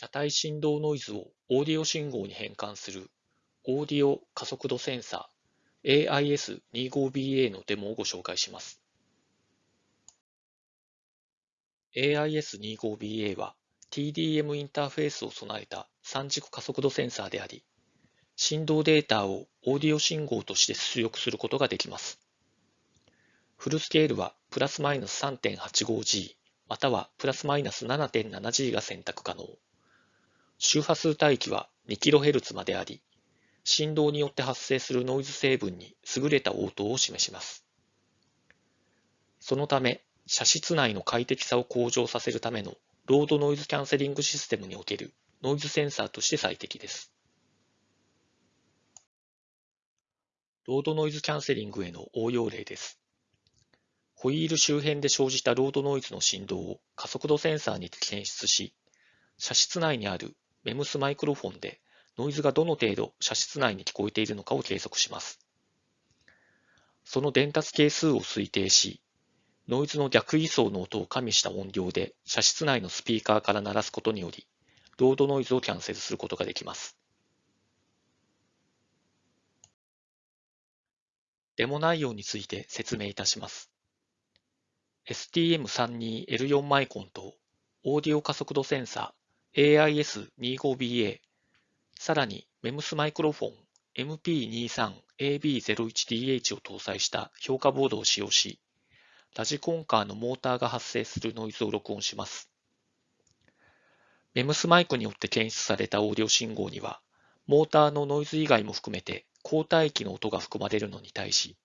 車体振動ノイズをオーディオ信号に変換するオーディオ加速度センサー AIS25BA のデモをご紹介します。AIS25BA は TDM インターフェースを備えた3軸加速度センサーであり、振動データをオーディオ信号として出力することができます。フルスケールはプラスマイナス 3.85G またはプラスマイナス 7.7G が選択可能。周波数帯域は 2kHz まであり、振動によって発生するノイズ成分に優れた応答を示します。そのため、車室内の快適さを向上させるためのロードノイズキャンセリングシステムにおけるノイズセンサーとして最適です。ロードノイズキャンセリングへの応用例です。ホイール周辺で生じたロードノイズの振動を加速度センサーに検出し、車室内にある MEMS マイクロフォンでノイズがどの程度車室内に聞こえているのかを計測します。その伝達係数を推定し、ノイズの逆位相の音を加味した音量で車室内のスピーカーから鳴らすことにより、ロードノイズをキャンセルすることができます。デモ内容について説明いたします。STM32L4 マイコンとオーディオ加速度センサー AIS25BA さらに MEMS マイクロフォン MP23AB01DH を搭載した評価ボードを使用し、ラジコンカーのモーターが発生するノイズを録音します。MEMS マイクによって検出されたオーディオ信号には、モーターのノイズ以外も含めて交代域の音が含まれるのに対し、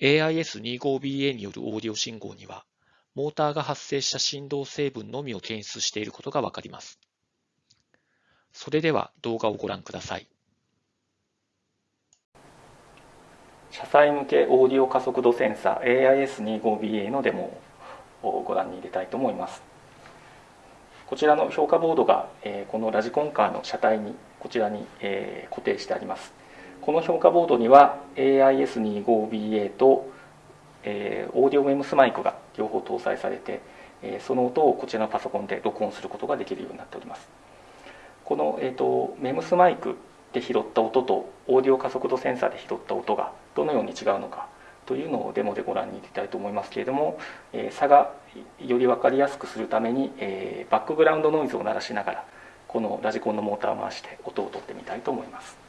AIS25BA によるオーディオ信号には、モーターが発生した振動成分のみを検出していることがわかります。それでは動画をご覧ください。車載向けオーディオ加速度センサー AIS25BA のデモをご覧に入れたいと思います。こちらの評価ボードが、えこのラジコンカーの車体にこちらに、え固定してあります。この評価ボードには AIS25BA と、えオーディオメムスマイクが両方搭載されて、えその音をこちらのパソコンで録音することができるようになっております。この、えーと、メムスマイクで拾った音とオーディオ加速度センサーで拾った音がどのように違うのかというのをデモでご覧に入れたいと思いますけれども、えー、差がより分かりやすくするために、えー、バックグラウンドノイズを鳴らしながらこのラジコンのモーターを回して音を取ってみたいと思います。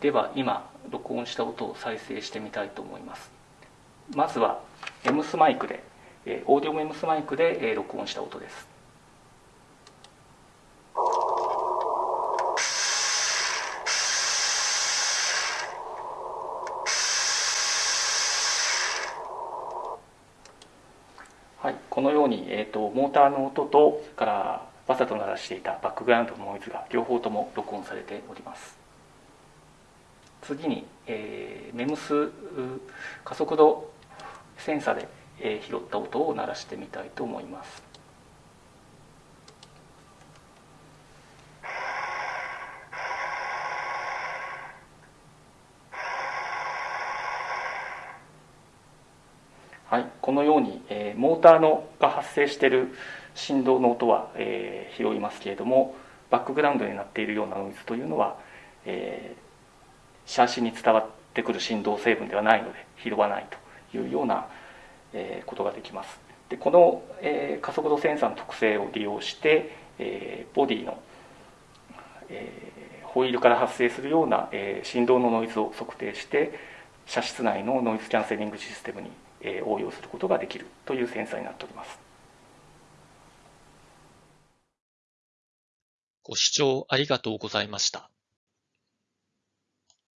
では今録音した音を再生してみたいと思います。まずは M スマイクでオーディオ M スマイクで録音した音です。はい、このように、えーと、モーターの音とからわざと鳴らしていたバックグラウンドのノイズが両方とも録音されております。次に、えー、メムス加速度センサで、えー、拾った音を鳴らしてみたいと思います。はい、このように、えー、モーターのが発生している振動の音は、えー、拾いますけれどもバックグラウンドになっているようなノイズというのは、えー、シャーシに伝わってくる振動成分ではないので拾わないというような、えことができます。でこの、え加速度センサーの特性を利用して、えボディの、えホイールから発生するような、え振動のノイズを測定して車室内のノイズキャンセリングシステムに、え応用することができるというセンサーになっております。ご視聴ありがとうございました。